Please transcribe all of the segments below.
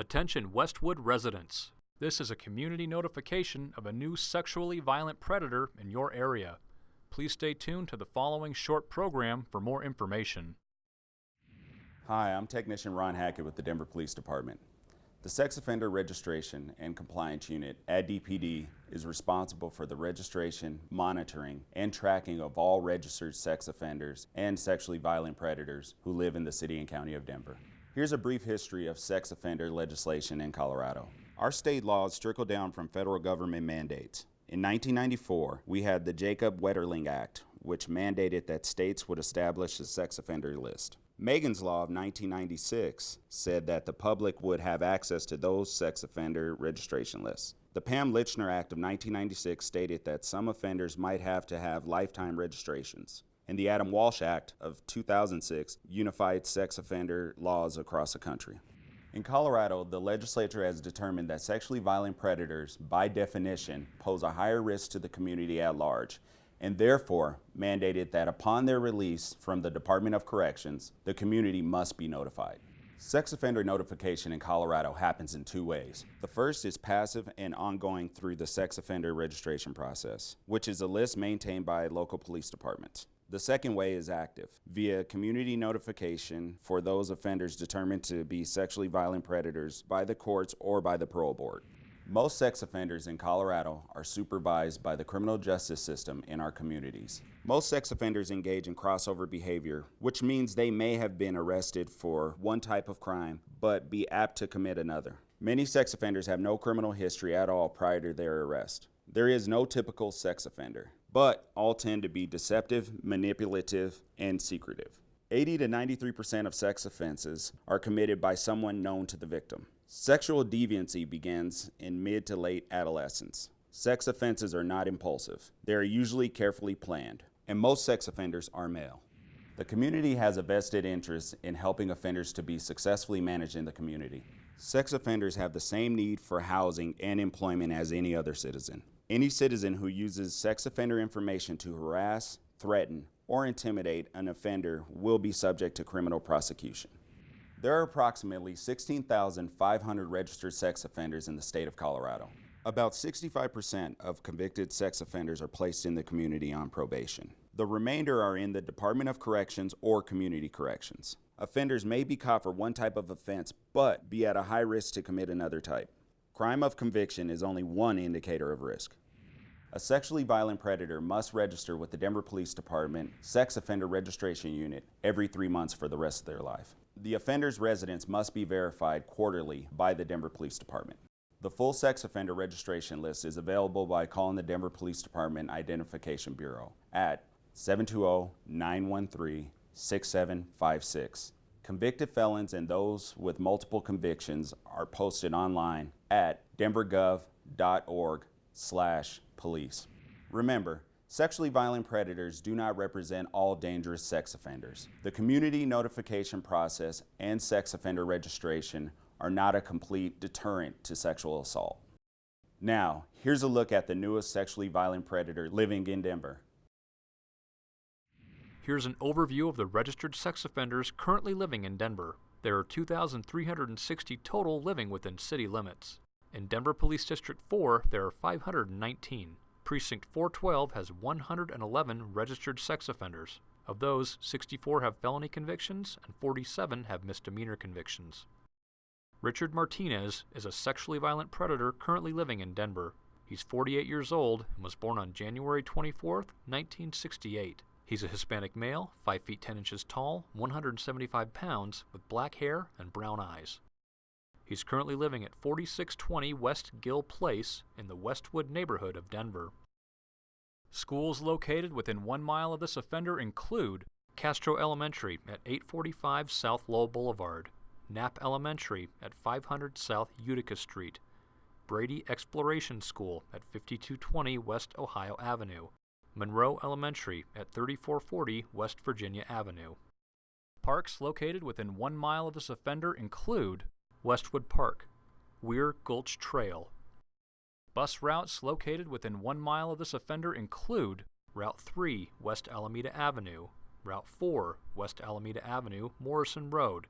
Attention Westwood residents. This is a community notification of a new sexually violent predator in your area. Please stay tuned to the following short program for more information. Hi, I'm Technician Ron Hackett with the Denver Police Department. The Sex Offender Registration and Compliance Unit at DPD is responsible for the registration, monitoring, and tracking of all registered sex offenders and sexually violent predators who live in the City and County of Denver. Here's a brief history of sex offender legislation in Colorado. Our state laws trickle down from federal government mandates. In 1994, we had the Jacob Wetterling Act, which mandated that states would establish a sex offender list. Megan's Law of 1996 said that the public would have access to those sex offender registration lists. The Pam Lychner Act of 1996 stated that some offenders might have to have lifetime registrations and the Adam Walsh Act of 2006 unified sex offender laws across the country. In Colorado, the legislature has determined that sexually violent predators, by definition, pose a higher risk to the community at large, and therefore mandated that upon their release from the Department of Corrections, the community must be notified. Sex offender notification in Colorado happens in two ways. The first is passive and ongoing through the sex offender registration process, which is a list maintained by local police departments. The second way is active, via community notification for those offenders determined to be sexually violent predators by the courts or by the parole board. Most sex offenders in Colorado are supervised by the criminal justice system in our communities. Most sex offenders engage in crossover behavior, which means they may have been arrested for one type of crime, but be apt to commit another. Many sex offenders have no criminal history at all prior to their arrest. There is no typical sex offender but all tend to be deceptive, manipulative, and secretive. 80 to 93% of sex offenses are committed by someone known to the victim. Sexual deviancy begins in mid to late adolescence. Sex offenses are not impulsive. They are usually carefully planned, and most sex offenders are male. The community has a vested interest in helping offenders to be successfully managed in the community. Sex offenders have the same need for housing and employment as any other citizen. Any citizen who uses sex offender information to harass, threaten, or intimidate an offender will be subject to criminal prosecution. There are approximately 16,500 registered sex offenders in the state of Colorado. About 65% of convicted sex offenders are placed in the community on probation. The remainder are in the Department of Corrections or Community Corrections. Offenders may be caught for one type of offense, but be at a high risk to commit another type. Crime of conviction is only one indicator of risk. A sexually violent predator must register with the Denver Police Department Sex Offender Registration Unit every three months for the rest of their life. The offender's residence must be verified quarterly by the Denver Police Department. The full sex offender registration list is available by calling the Denver Police Department Identification Bureau at 720-913-6756. Convicted felons and those with multiple convictions are posted online at denvergov.org slash police. Remember, sexually violent predators do not represent all dangerous sex offenders. The community notification process and sex offender registration are not a complete deterrent to sexual assault. Now, here's a look at the newest sexually violent predator living in Denver. Here's an overview of the registered sex offenders currently living in Denver. There are 2,360 total living within city limits. In Denver Police District 4, there are 519. Precinct 412 has 111 registered sex offenders. Of those, 64 have felony convictions and 47 have misdemeanor convictions. Richard Martinez is a sexually violent predator currently living in Denver. He's 48 years old and was born on January 24, 1968. He's a Hispanic male, 5 feet 10 inches tall, 175 pounds, with black hair and brown eyes. He's currently living at 4620 West Gill Place in the Westwood neighborhood of Denver. Schools located within one mile of this offender include Castro Elementary at 845 South Lowell Boulevard, Knapp Elementary at 500 South Utica Street, Brady Exploration School at 5220 West Ohio Avenue, Monroe Elementary at 3440 West Virginia Avenue. Parks located within one mile of this offender include Westwood Park, Weir Gulch Trail. Bus routes located within one mile of this offender include Route 3, West Alameda Avenue, Route 4, West Alameda Avenue, Morrison Road,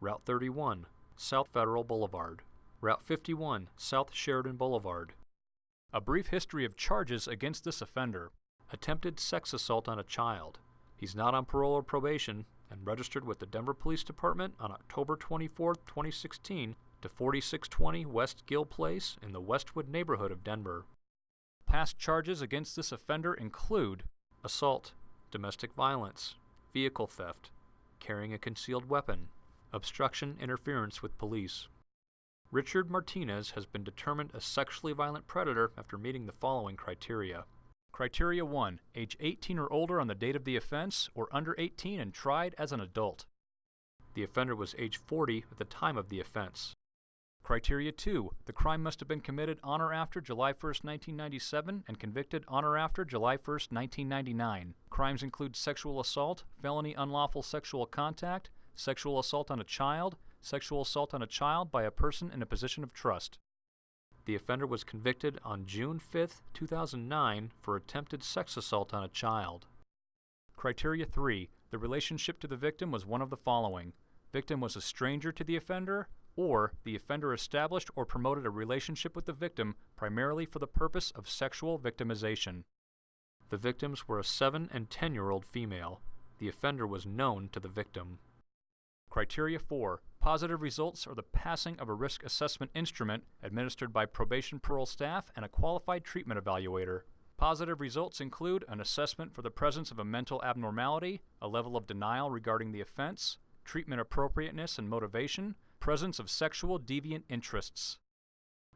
Route 31, South Federal Boulevard. Route 51, South Sheridan Boulevard. A brief history of charges against this offender attempted sex assault on a child. He's not on parole or probation and registered with the Denver Police Department on October 24, 2016 to 4620 West Gill Place in the Westwood neighborhood of Denver. Past charges against this offender include assault, domestic violence, vehicle theft, carrying a concealed weapon, obstruction, interference with police. Richard Martinez has been determined a sexually violent predator after meeting the following criteria. Criteria 1 Age 18 or older on the date of the offense, or under 18 and tried as an adult. The offender was age 40 at the time of the offense. Criteria 2 The crime must have been committed on or after July 1, 1997, and convicted on or after July 1, 1999. Crimes include sexual assault, felony unlawful sexual contact, sexual assault on a child, sexual assault on a child by a person in a position of trust. The offender was convicted on June 5, 2009 for attempted sex assault on a child. Criteria 3 The relationship to the victim was one of the following Victim was a stranger to the offender, or the offender established or promoted a relationship with the victim primarily for the purpose of sexual victimization. The victims were a 7 and 10 year old female. The offender was known to the victim. Criteria 4 Positive results are the passing of a risk assessment instrument administered by probation parole staff and a qualified treatment evaluator. Positive results include an assessment for the presence of a mental abnormality, a level of denial regarding the offense, treatment appropriateness and motivation, presence of sexual deviant interests.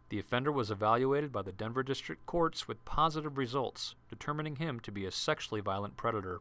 The offender was evaluated by the Denver District Courts with positive results, determining him to be a sexually violent predator.